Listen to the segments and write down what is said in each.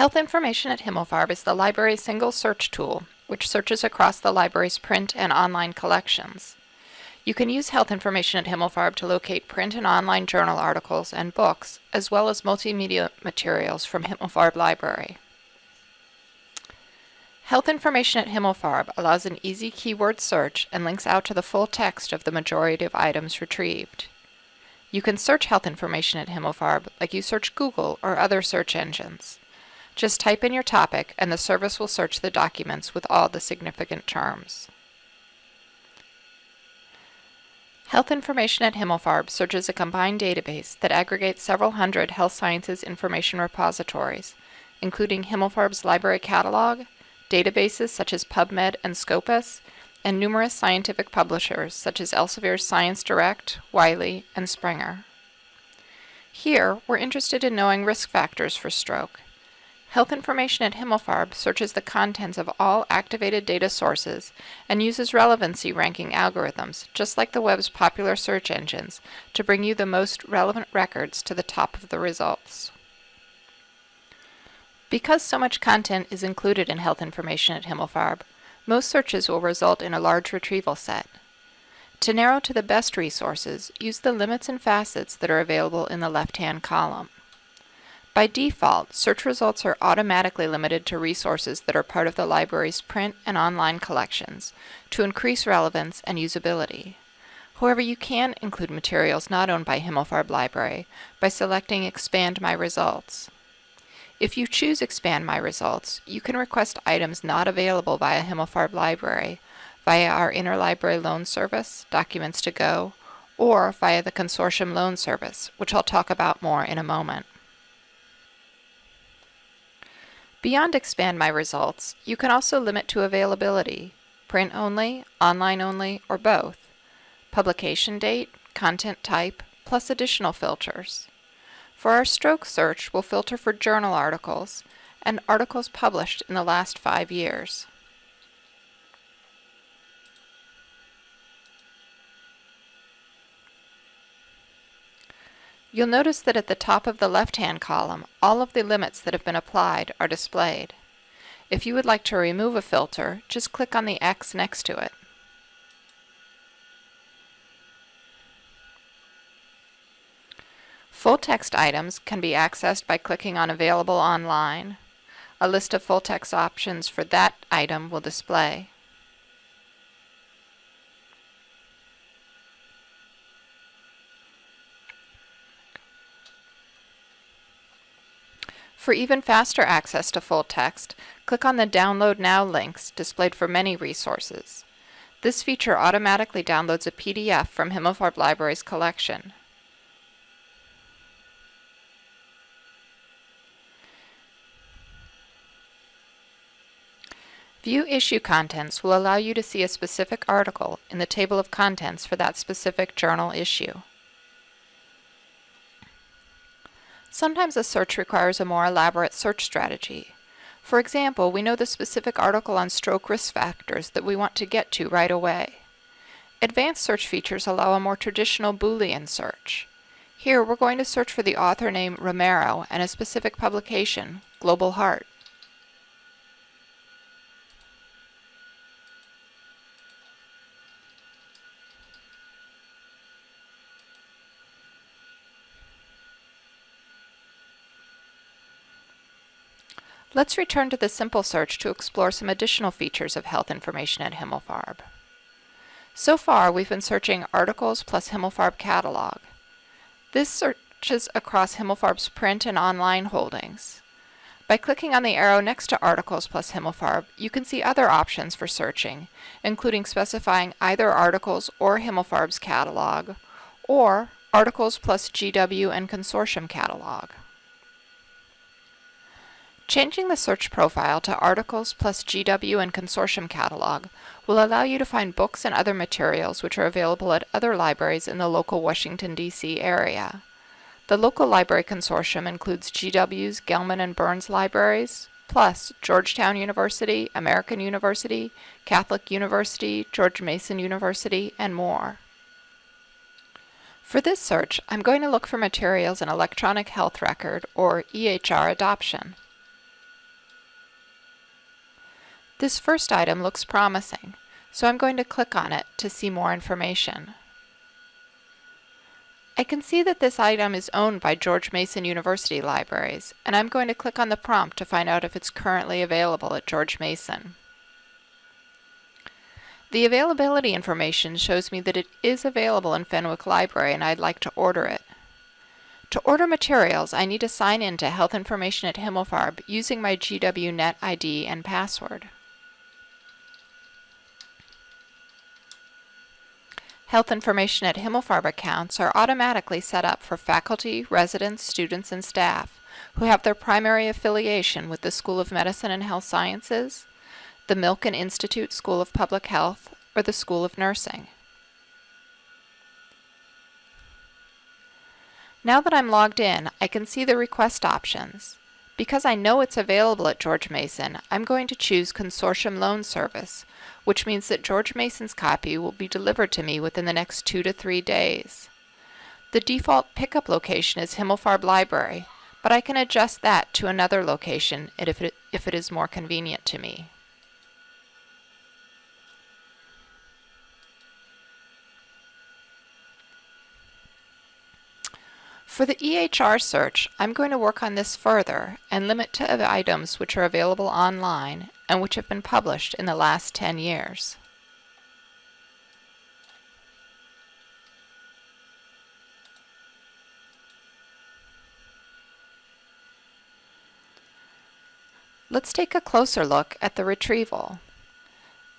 Health Information at Himmelfarb is the library's single search tool, which searches across the library's print and online collections. You can use Health Information at Himmelfarb to locate print and online journal articles and books, as well as multimedia materials from Himmelfarb Library. Health Information at Himmelfarb allows an easy keyword search and links out to the full text of the majority of items retrieved. You can search health information at Himmelfarb like you search Google or other search engines. Just type in your topic and the service will search the documents with all the significant terms. Health Information at Himmelfarb searches a combined database that aggregates several hundred health sciences information repositories, including Himmelfarb's library catalog, databases such as PubMed and Scopus, and numerous scientific publishers such as Elsevier's Science Direct, Wiley, and Springer. Here, we're interested in knowing risk factors for stroke. Health Information at Himmelfarb searches the contents of all activated data sources and uses relevancy ranking algorithms, just like the web's popular search engines, to bring you the most relevant records to the top of the results. Because so much content is included in Health Information at Himmelfarb, most searches will result in a large retrieval set. To narrow to the best resources, use the limits and facets that are available in the left-hand column. By default, search results are automatically limited to resources that are part of the library's print and online collections to increase relevance and usability. However, you can include materials not owned by Himmelfarb Library by selecting Expand My Results. If you choose Expand My Results, you can request items not available via Himmelfarb Library via our Interlibrary Loan Service, Documents to Go, or via the Consortium Loan Service, which I'll talk about more in a moment. Beyond Expand My Results, you can also limit to availability, print only, online only, or both, publication date, content type, plus additional filters. For our stroke search, we'll filter for journal articles and articles published in the last five years. You'll notice that at the top of the left-hand column, all of the limits that have been applied are displayed. If you would like to remove a filter, just click on the X next to it. Full text items can be accessed by clicking on Available Online. A list of full text options for that item will display. For even faster access to full text, click on the Download Now links displayed for many resources. This feature automatically downloads a PDF from Himmelfarb Library's collection. View issue contents will allow you to see a specific article in the table of contents for that specific journal issue. Sometimes a search requires a more elaborate search strategy. For example, we know the specific article on stroke risk factors that we want to get to right away. Advanced search features allow a more traditional Boolean search. Here we're going to search for the author name Romero and a specific publication, Global Heart. Let's return to the simple search to explore some additional features of health information at Himmelfarb. So far, we've been searching articles plus Himmelfarb catalog. This searches across Himmelfarb's print and online holdings. By clicking on the arrow next to Articles plus Himmelfarb, you can see other options for searching, including specifying either Articles or Himmelfarb's catalog, or Articles plus GW and Consortium catalog. Changing the search profile to Articles plus GW and Consortium Catalog will allow you to find books and other materials which are available at other libraries in the local Washington, D.C. area. The local library consortium includes GW's Gelman and Burns libraries, plus Georgetown University, American University, Catholic University, George Mason University, and more. For this search, I'm going to look for materials in Electronic Health Record, or EHR adoption. This first item looks promising, so I'm going to click on it to see more information. I can see that this item is owned by George Mason University Libraries, and I'm going to click on the prompt to find out if it's currently available at George Mason. The availability information shows me that it is available in Fenwick Library and I'd like to order it. To order materials, I need to sign in to Health Information at Himmelfarb using my GWNet ID and password. Health information at Himmelfarb accounts are automatically set up for faculty, residents, students, and staff who have their primary affiliation with the School of Medicine and Health Sciences, the Milken Institute School of Public Health, or the School of Nursing. Now that I'm logged in, I can see the request options. Because I know it's available at George Mason, I'm going to choose Consortium Loan Service, which means that George Mason's copy will be delivered to me within the next two to three days. The default pickup location is Himmelfarb Library, but I can adjust that to another location if it, if it is more convenient to me. For the EHR search, I'm going to work on this further and limit to items which are available online and which have been published in the last 10 years. Let's take a closer look at the retrieval.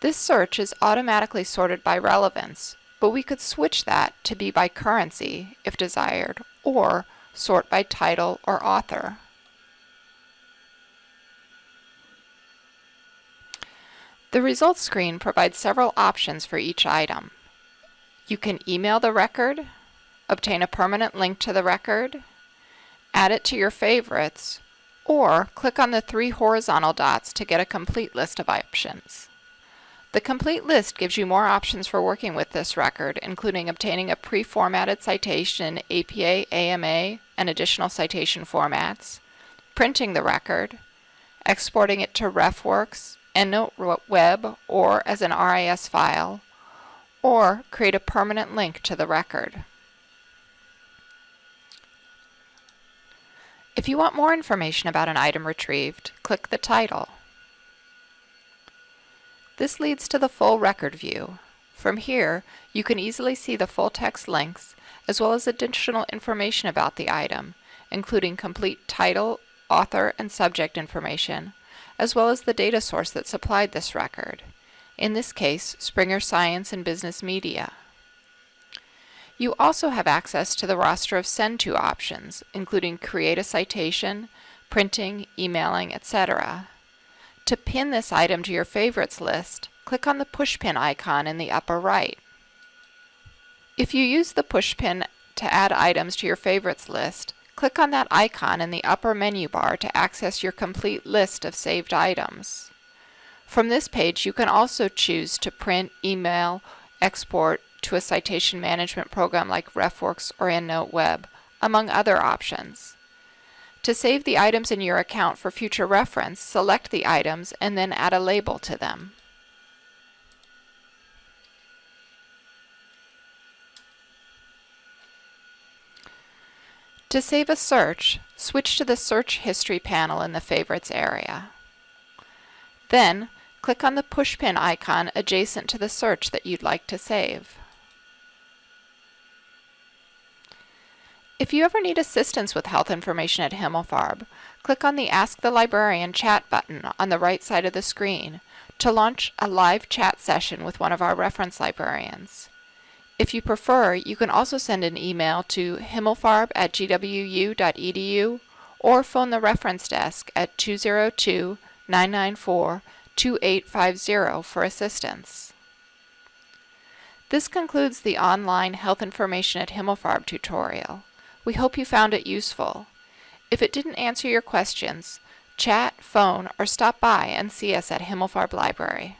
This search is automatically sorted by relevance, but we could switch that to be by currency if desired, or sort by title or author. The results screen provides several options for each item. You can email the record, obtain a permanent link to the record, add it to your favorites, or click on the three horizontal dots to get a complete list of options. The complete list gives you more options for working with this record, including obtaining a pre-formatted citation APA, AMA, and additional citation formats, printing the record, exporting it to RefWorks, EndNote Web, or as an RIS file, or create a permanent link to the record. If you want more information about an item retrieved, click the title. This leads to the full record view. From here, you can easily see the full text links as well as additional information about the item, including complete title, author, and subject information, as well as the data source that supplied this record, in this case, Springer Science and Business Media. You also have access to the roster of Send To options, including Create a Citation, Printing, Emailing, etc. To pin this item to your favorites list, click on the pushpin icon in the upper right. If you use the pushpin to add items to your favorites list, click on that icon in the upper menu bar to access your complete list of saved items. From this page, you can also choose to print, email, export to a citation management program like RefWorks or EndNote Web, among other options. To save the items in your account for future reference, select the items and then add a label to them. To save a search, switch to the Search History panel in the Favorites area. Then, click on the pushpin icon adjacent to the search that you'd like to save. If you ever need assistance with health information at Himmelfarb, click on the Ask the Librarian chat button on the right side of the screen to launch a live chat session with one of our reference librarians. If you prefer, you can also send an email to himmelfarb at gwu.edu or phone the reference desk at 202-994-2850 for assistance. This concludes the online Health Information at Himmelfarb tutorial. We hope you found it useful. If it didn't answer your questions, chat, phone, or stop by and see us at Himmelfarb Library.